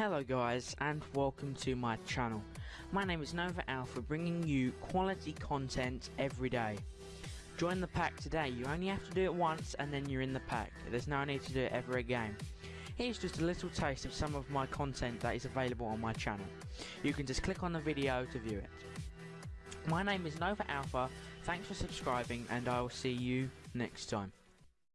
Hello guys and welcome to my channel. My name is Nova Alpha bringing you quality content every day. Join the pack today, you only have to do it once and then you're in the pack. There's no need to do it ever again. Here's just a little taste of some of my content that is available on my channel. You can just click on the video to view it. My name is Nova Alpha, thanks for subscribing and I will see you next time.